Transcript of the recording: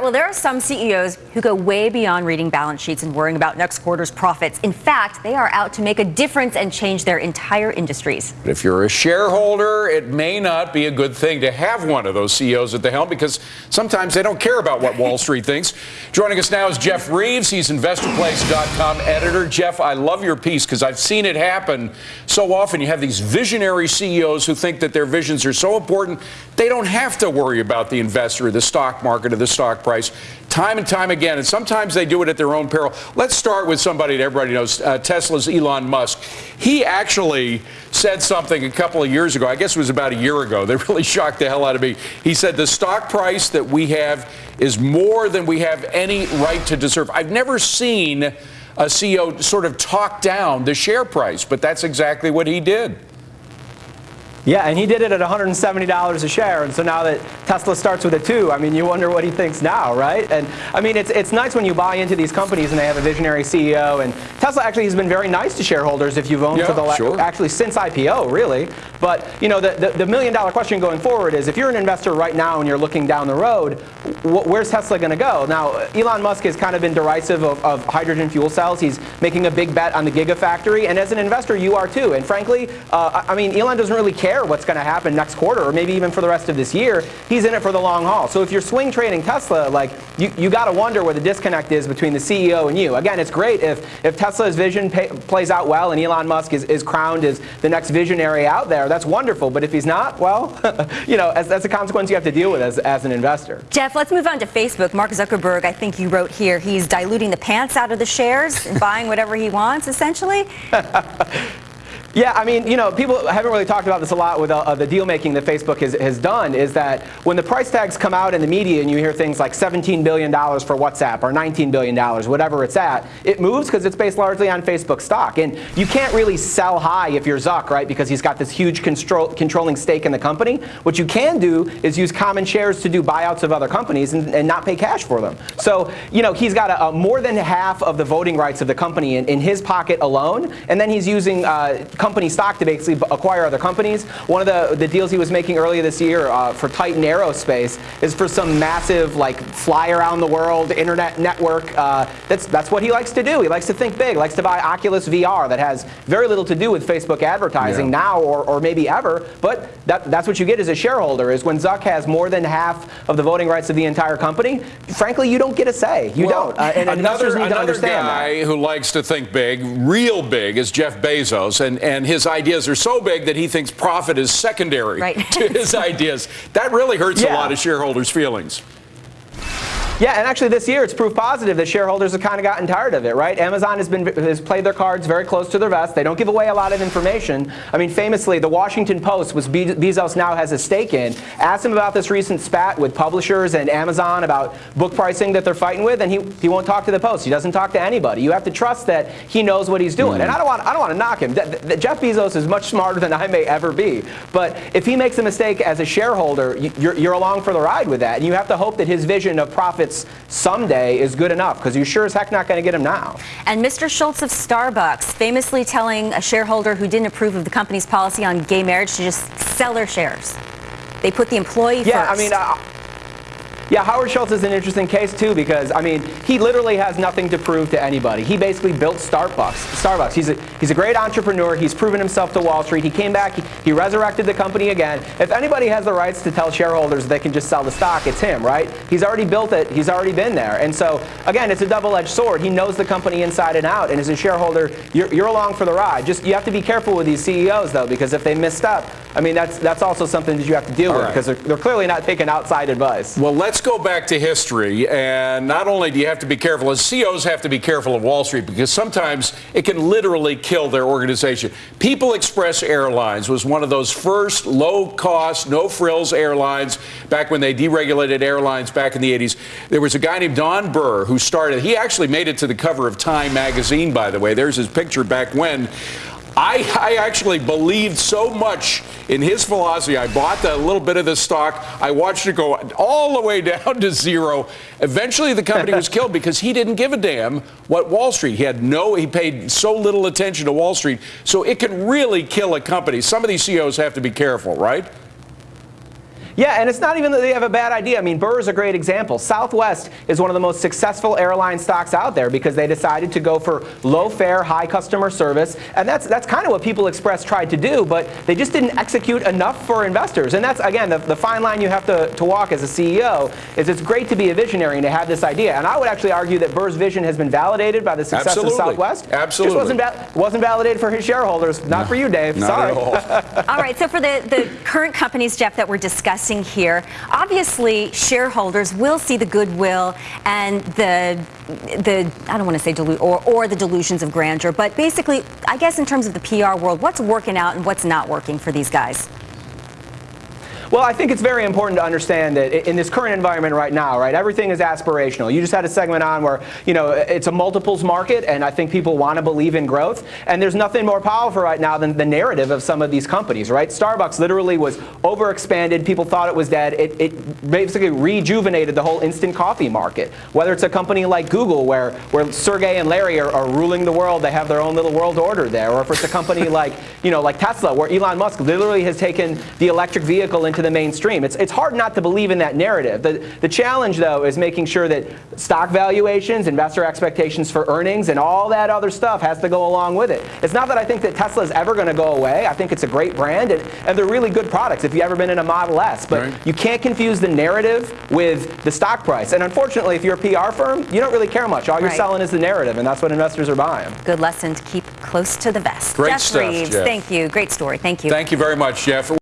Well, there are some CEOs who go way beyond reading balance sheets and worrying about next quarter's profits. In fact, they are out to make a difference and change their entire industries. If you're a shareholder, it may not be a good thing to have one of those CEOs at the helm because sometimes they don't care about what Wall Street thinks. Joining us now is Jeff Reeves. He's InvestorPlace.com editor. Jeff, I love your piece because I've seen it happen so often. You have these visionary CEOs who think that their visions are so important, they don't have to worry about the investor the stock market or the stock price time and time again. And sometimes they do it at their own peril. Let's start with somebody that everybody knows uh, Tesla's Elon Musk. He actually said something a couple of years ago. I guess it was about a year ago. That really shocked the hell out of me. He said the stock price that we have is more than we have any right to deserve. I've never seen a CEO sort of talk down the share price, but that's exactly what he did. Yeah, and he did it at $170 a share, and so now that Tesla starts with a two, I mean, you wonder what he thinks now, right? And I mean, it's it's nice when you buy into these companies and they have a visionary CEO. And Tesla actually has been very nice to shareholders if you've owned yeah, for the sure. actually since IPO, really. But you know, the, the, the million dollar question going forward is if you're an investor right now and you're looking down the road, wh where's Tesla going to go? Now, Elon Musk has kind of been derisive of, of hydrogen fuel cells. He's making a big bet on the Gigafactory, and as an investor, you are too. And frankly, uh, I mean, Elon doesn't really care care what's going to happen next quarter or maybe even for the rest of this year. He's in it for the long haul. So if you're swing trading Tesla, like you, you got to wonder where the disconnect is between the CEO and you. Again, it's great if, if Tesla's vision pay, plays out well and Elon Musk is, is crowned as the next visionary out there. That's wonderful. But if he's not, well, you know, as, that's a consequence you have to deal with as, as an investor. Jeff, let's move on to Facebook. Mark Zuckerberg, I think you wrote here, he's diluting the pants out of the shares and buying whatever he wants, essentially. Yeah, I mean, you know, people haven't really talked about this a lot with uh, the deal making that Facebook has, has done is that when the price tags come out in the media and you hear things like $17 billion for WhatsApp or $19 billion, whatever it's at, it moves because it's based largely on Facebook stock. And you can't really sell high if you're Zuck, right, because he's got this huge control, controlling stake in the company. What you can do is use common shares to do buyouts of other companies and, and not pay cash for them. So, you know, he's got a, a more than half of the voting rights of the company in, in his pocket alone, and then he's using uh, company stock to basically acquire other companies. One of the, the deals he was making earlier this year uh, for Titan Aerospace is for some massive like fly around the world internet network. Uh, that's, that's what he likes to do. He likes to think big, likes to buy Oculus VR that has very little to do with Facebook advertising yeah. now or, or maybe ever, but that, that's what you get as a shareholder is when Zuck has more than half of the voting rights of the entire company, frankly, you don't get a say. You well, don't. Uh, and another, investors need to understand guy that. who likes to think big, real big, is Jeff Bezos, and, and and his ideas are so big that he thinks profit is secondary right. to his ideas. That really hurts yeah. a lot of shareholders' feelings. Yeah, and actually this year it's proof positive that shareholders have kind of gotten tired of it, right? Amazon has been has played their cards very close to their vest. They don't give away a lot of information. I mean, famously, the Washington Post, which Bezos now has a stake in, asked him about this recent spat with publishers and Amazon about book pricing that they're fighting with, and he, he won't talk to the Post. He doesn't talk to anybody. You have to trust that he knows what he's doing. Mm. And I don't want I don't want to knock him. Jeff Bezos is much smarter than I may ever be. But if he makes a mistake as a shareholder, you're, you're along for the ride with that. And you have to hope that his vision of profits someday is good enough because you're sure as heck not going to get him now. And Mr. Schultz of Starbucks famously telling a shareholder who didn't approve of the company's policy on gay marriage to just sell their shares. They put the employee yeah, first. I mean, uh, yeah, Howard Schultz is an interesting case too because I mean he literally has nothing to prove to anybody. He basically built Starbucks. Starbucks. He's a he's a great entrepreneur. He's proven himself to Wall Street. He came back. He, he resurrected the company again. If anybody has the rights to tell shareholders they can just sell the stock, it's him, right? He's already built it. He's already been there. And so again, it's a double-edged sword. He knows the company inside and out. And as a shareholder, you're, you're along for the ride. Just you have to be careful with these CEOs though because if they misstep, I mean that's that's also something that you have to deal All with right. because they're, they're clearly not taking outside advice. Well, let's go back to history. And not only do you have to be careful, as CEOs have to be careful of Wall Street because sometimes it can literally kill their organization. People Express Airlines was one of those first low cost, no frills airlines back when they deregulated airlines back in the 80s. There was a guy named Don Burr who started, he actually made it to the cover of Time magazine, by the way. There's his picture back when. I, I, actually believed so much in his philosophy. I bought a little bit of the stock. I watched it go all the way down to zero. Eventually, the company was killed because he didn't give a damn what Wall Street. He had no. He paid so little attention to Wall Street. So it can really kill a company. Some of these CEOs have to be careful, right? Yeah, and it's not even that they have a bad idea. I mean, Burr is a great example. Southwest is one of the most successful airline stocks out there because they decided to go for low fare, high customer service, and that's that's kind of what People Express tried to do, but they just didn't execute enough for investors. And that's again the, the fine line you have to, to walk as a CEO is it's great to be a visionary and to have this idea. And I would actually argue that Burr's vision has been validated by the success Absolutely. of Southwest. Absolutely. Just wasn't, va- wasn't validated for his shareholders. Not for you, Dave. Not Sorry. at all. All right, so for the, the current companies, Jeff, that we're discussing here, obviously shareholders will see the goodwill and the, the I don't want to say delu- or, or the delusions of grandeur, but basically, I guess in terms of the PR world, what's working out and what's not working for these guys? Well, I think it's very important to understand that in this current environment right now, right, everything is aspirational. You just had a segment on where, you know, it's a multiples market, and I think people want to believe in growth. And there's nothing more powerful right now than the narrative of some of these companies, right? Starbucks literally was overexpanded. People thought it was dead. It, it basically rejuvenated the whole instant coffee market. Whether it's a company like Google, where, where Sergey and Larry are, are ruling the world, they have their own little world order there, or if it's a company like, you know, like Tesla, where Elon Musk literally has taken the electric vehicle into the mainstream. It's, it's hard not to believe in that narrative. The, the challenge, though, is making sure that stock valuations, investor expectations for earnings, and all that other stuff has to go along with it. It's not that I think that Tesla is ever going to go away. I think it's a great brand, and, and they're really good products if you've ever been in a Model S. But Right. you can't confuse the narrative with the stock price. And unfortunately, if you're a PR firm, you don't really care much. All you're Right. selling is the narrative, and that's what investors are buying. Good lesson to keep close to the vest. Great Jeff stuff, Reeves, Jeff. thank you. Great story. Thank you. Thank you very much, Jeff.